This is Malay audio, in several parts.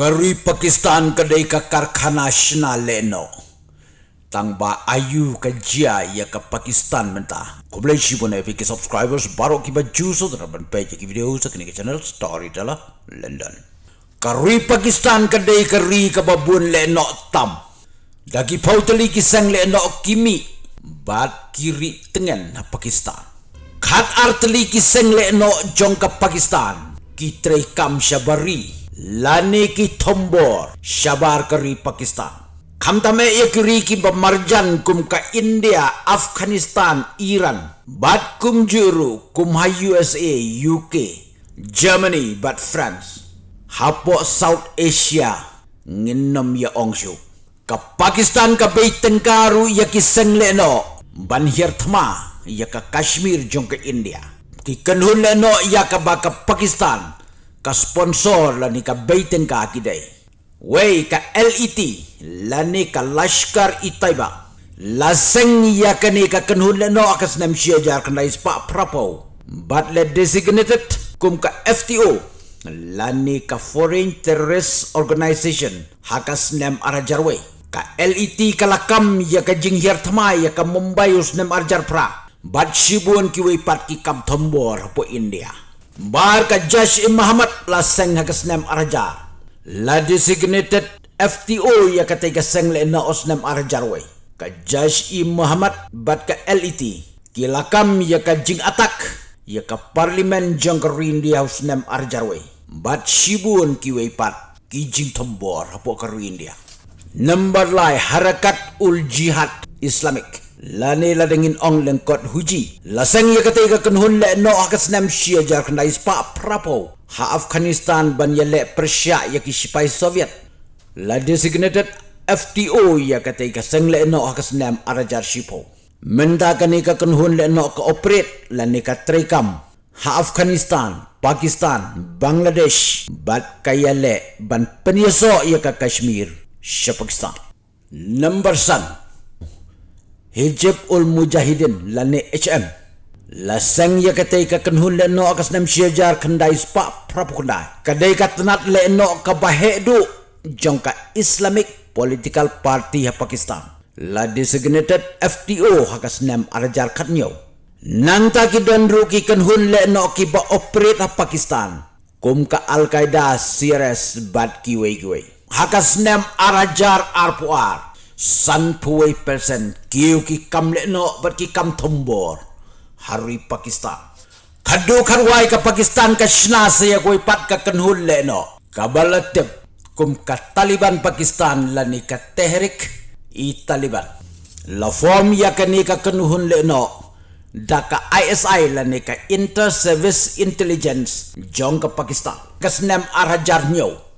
Kari Pakistan kedai ka karkhana shna leno. Tang ba ayu ka jia ya ka Pakistan menta. Ko boleh shi pun epic subscribers baru ki ba juice so ban page ki video sa kini channel story dala London. Kari Pakistan kedai kari ka babun leno tam. Dagi pautali ki sang leno kimi bat kiri tengen Pakistan. Khat artli ki sang leno jong ka Pakistan. Ki trei kam kari pakistan. Khamtame ekri ki bamarjan kum ka india afghanistan iran. Bat kum juru kum ha usa uk germany bat france. Hapo south asia nginom ya ongshu. Ka pakistan ka bei tengkaru ya ki sengle no ban hier thma ya ka kashmir jong ka india. Ki kanhun le no ya ka ba ka pakistan ka sponsor la ni ka baiten ka akidai. Wei ka LET la ni ka Lashkar Itaiba. La seng ya ka ni ka kanhun le no akas nam siya jar kan lais pa prapo. But le designated kum ka FTO la ni ka Foreign Terrorist Organization hakas nam arajarwe. Ka LET ka lakam ya ka jinghiar thamai ya ka Mumbai us nam arjar pra. Bat shibuan pat ki kam thombor po India. Bar ka Josh Im Muhammad la seng ha kasnem arajar. La designated FTO ya kata ka seng le na osnem arajar we. Ka Josh Im Muhammad bat ka LET. Kilakam ya ka jing atak ya ka parlimen jong ka rindi house nem arajar we. Bat shibun ki we pat ki jing tombor hapo ka rindi. Number lai harakat ul jihad Islamic lani la dengin ong lengkot huji. La seng ya kata ka kenhun le no akas nam shia jar kena ispa prapo. Ha afghanistan ban ya le persia ya ki sipai soviet. La designated fto ya kata ka seng le no akas nam arajar shipo menda kani ka kenhun le no ka operate la ni ka trekam. Ha afghanistan pakistan bangladesh bat kaya le ban penyeso ya ka kashmir Pakistan. Number sun. Hijab ul Mujahidin lani HM. La sang ya kata ka kenhun le no akas nam syajar kendai spa prapukunda. Kadai ka tenat le no ka bahedu jong ka Islamic Political Party ha Pakistan. La designated FTO hakas nam arajar katnyo. Nanta ki dondru ki kenhun le no ki ba operate ha Pakistan. Kum ka Al-Qaeda CRS bad ki wei. Hakas nam arajar arpuar san puai persen. Kiu ki kam le no ber ki kam thombor hari pakistan. Khadu kharwai ka pakistan ka shna se ya koi pat ka kanhul le no kabalatep kum ka taliban pakistan la ni ka tehrik i taliban. La form ya ka ni ka kanhun le no da ka isi la ni ka inter service intelligence. Jong ka pakistan. Kasnem arajar nyo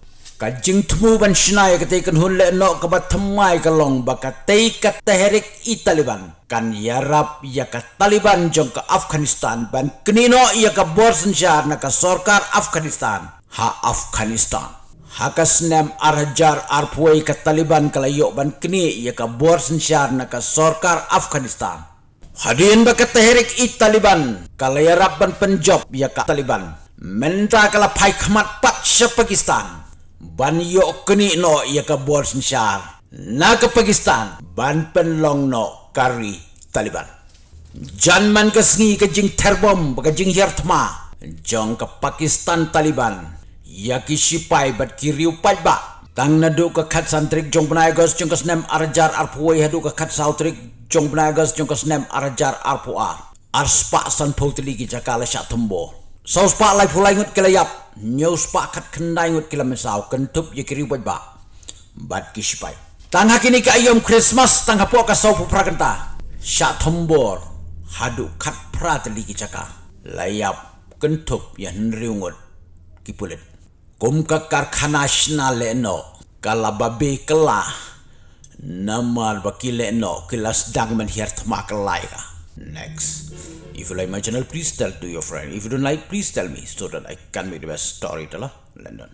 ka jing tumu ban shnai ka teikan hun le no ka bat thamai ka long ba ka tei ka tehrik i taliban. Kan yarap ya ka taliban jong ka afghanistan. Ban knino ya ka borsen shar na ka sarkar afghanistan. Ha afghanistan. Ha ka snem arjar arpoi ka taliban kala yo ban kni ya ka borsen shar na ka sarkar afghanistan. Hadin ba ka tehrik i taliban. Kala yarap ban penjob ya ka taliban. Menta kala pai khmat pat sha pakistan ban yo keni no ya ka bor sinshar na ka pakistan ban pen long no kari taliban. Jan man ka sngi ka jing terbom ka jing yartma jong ka pakistan taliban ya ki sipai bat ki riu pat ba. Tang na do ka khat santrik jong bnai gos jong ka snem arjar arpuai hadu ka khat sautrik jong bnai gos jong ka snem arjar arpuar arspa san potli ki jakala sha thumbo Saus pak lai fulai ngut kila yap. Nyaus pak kat kendai ngut kila mesau. Kentup ye kiri buat ba. Bad kisipai. Tangha kini ka ayom Christmas tangha po ka sau pupra kenta. Sya thombor. Hadu kat pra tali ki caka. Layap kentup ya nriu ngut. Kipulit. Kum ka karkhana shna le no. Kala babi kela. Namar bakile no. Kilas dagman hiar thma kelai ka. Next. If you like my channel, please tell to your friend. If you don't like, please tell me so that I can make the best storyteller. London.